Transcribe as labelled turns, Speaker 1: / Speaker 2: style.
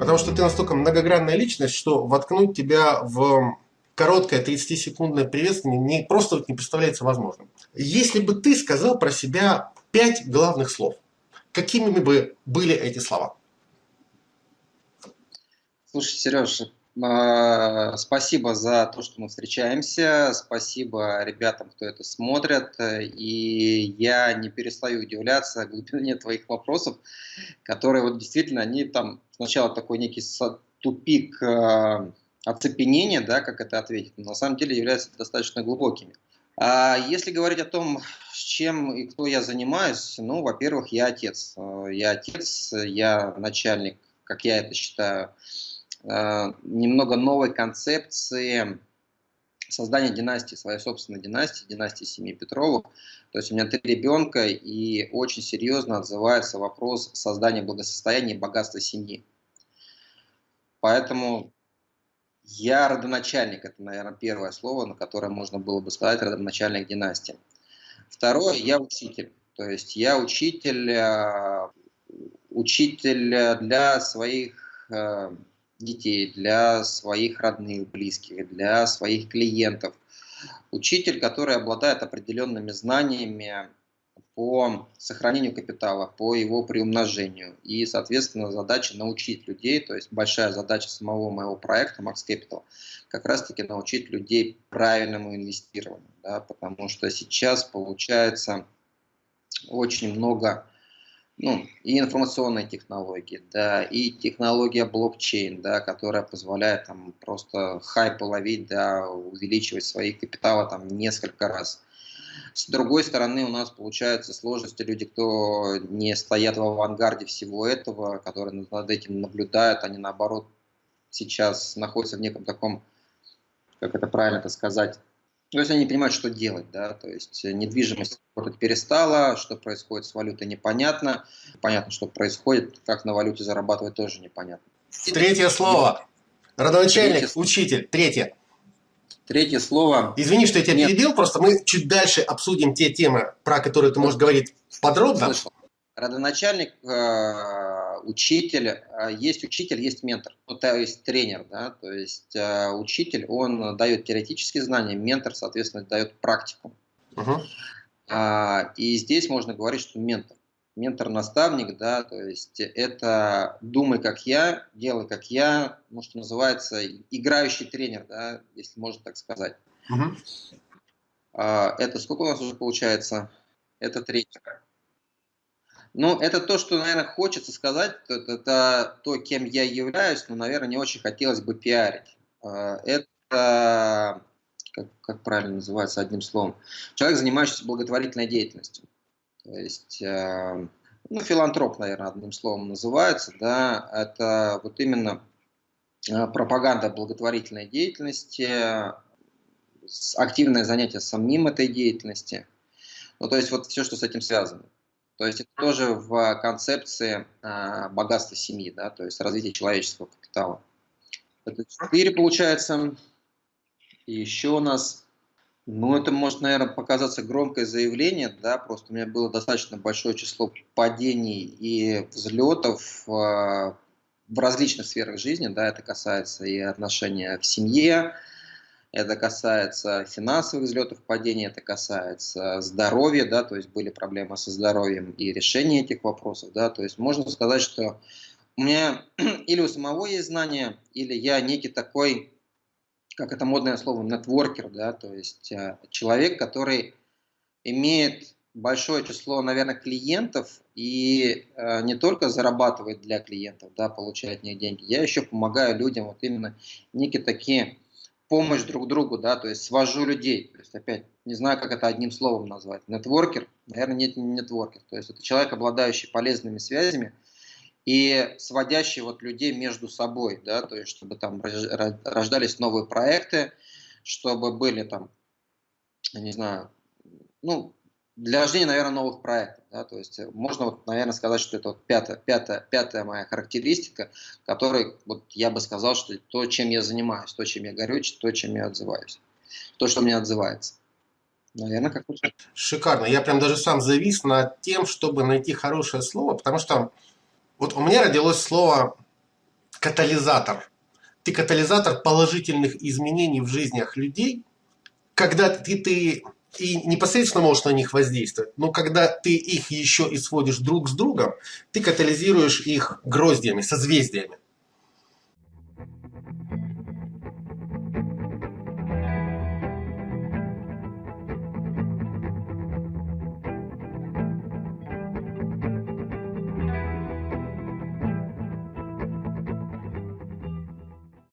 Speaker 1: Потому что ты настолько многогранная личность, что воткнуть тебя в короткое 30-секундное приветствие не просто не представляется возможным. Если бы ты сказал про себя пять главных слов, какими бы были эти слова?
Speaker 2: Слушай, Сереж, а, спасибо за то, что мы встречаемся. Спасибо ребятам, кто это смотрит. И я не перестаю удивляться глубине твоих вопросов, которые вот действительно, они там сначала такой некий тупик а, оцепенения, да, как это ответить, но на самом деле являются достаточно глубокими. А если говорить о том, с чем и кто я занимаюсь, ну, во-первых, я отец. Я отец, я начальник, как я это считаю, немного новой концепции создания династии, своей собственной династии, династии семьи Петровых. То есть у меня три ребенка, и очень серьезно отзывается вопрос создания благосостояния и богатства семьи. Поэтому я родоначальник, это, наверное, первое слово, на которое можно было бы сказать, родоначальник династии. Второе, я учитель. То есть я учитель, э, учитель для своих э, детей, для своих родных, близких, для своих клиентов. Учитель, который обладает определенными знаниями по сохранению капитала, по его приумножению. И, соответственно, задача научить людей, то есть большая задача самого моего проекта Max Capital, как раз-таки научить людей правильному инвестированию. Да, потому что сейчас получается очень много ну, и информационные технологии, да, и технология блокчейн, да, которая позволяет там просто хайп ловить, да, увеличивать свои капиталы там несколько раз. С другой стороны, у нас получаются сложности, люди, кто не стоят в авангарде всего этого, которые над этим наблюдают, они наоборот сейчас находятся в неком таком, как это правильно сказать, то есть они не понимают, что делать, да, то есть недвижимость работать перестала, что происходит с валютой непонятно, понятно, что происходит, как на валюте зарабатывать тоже непонятно.
Speaker 1: Третье слово. Родоначальник, Третье... учитель. Третье.
Speaker 2: Третье слово.
Speaker 1: Извини, что я тебя Нет. перебил, просто мы чуть дальше обсудим те темы, про которые ты можешь говорить подробно. Слышал.
Speaker 2: Родоначальник э учитель, а, есть учитель, есть ментор, ну, то есть тренер, да, то есть э, учитель, он дает теоретические знания, ментор, соответственно, дает практику. Uh -huh. и здесь можно говорить, что ментор, ментор-наставник, да, то есть это думай как я, делай как я, ну, что называется, играющий тренер, да, если можно так сказать. Uh -huh. это сколько у нас уже получается? Это третий. Ну, это то, что, наверное, хочется сказать, это, это то, кем я являюсь, но, наверное, не очень хотелось бы пиарить. А, это, как, как правильно называется одним словом, человек, занимающийся благотворительной деятельностью. То есть, э, ну, филантроп, наверное, одним словом называется, да, это вот именно э, пропаганда благотворительной деятельности, активное занятие самим этой деятельности, ну, то есть вот все, что с этим связано. То есть это тоже в концепции э, богатства семьи, да, то есть развития человеческого капитала. Это четыре получается. И еще у нас, ну это может, наверное, показаться громкое заявление, да, просто у меня было достаточно большое число падений и взлетов э, в различных сферах жизни, да, это касается и отношения в семье, это касается финансовых взлетов, падений, это касается здоровья, да, то есть были проблемы со здоровьем и решение этих вопросов, да, то есть можно сказать, что у меня или у самого есть знания, или я некий такой, как это модное слово, нетворкер, да, то есть э, человек, который имеет большое число, наверное, клиентов и э, не только зарабатывает для клиентов, да, получает них деньги, я еще помогаю людям вот именно некие такие помощь друг другу, да, то есть свожу людей. То есть, опять, не знаю, как это одним словом назвать. Нетворкер, наверное, нет, не нетворкер. То есть, это человек, обладающий полезными связями и сводящий вот людей между собой, да, то есть, чтобы там рождались новые проекты, чтобы были там, не знаю, ну, для рождения, наверное, новых проектов. Да, то есть э, можно, вот, наверное, сказать, что это вот пятая, пятая, пятая моя характеристика, которой вот, я бы сказал, что то, чем я занимаюсь, то, чем я горю, то, чем я отзываюсь, то, что мне отзывается.
Speaker 1: Наверное, как -то... Шикарно. Я прям даже сам завис над тем, чтобы найти хорошее слово, потому что вот у меня родилось слово катализатор. Ты катализатор положительных изменений в жизнях людей, когда ты, ты и непосредственно можешь на них воздействовать, но когда ты их еще и сводишь друг с другом, ты катализируешь их гроздьями, созвездиями.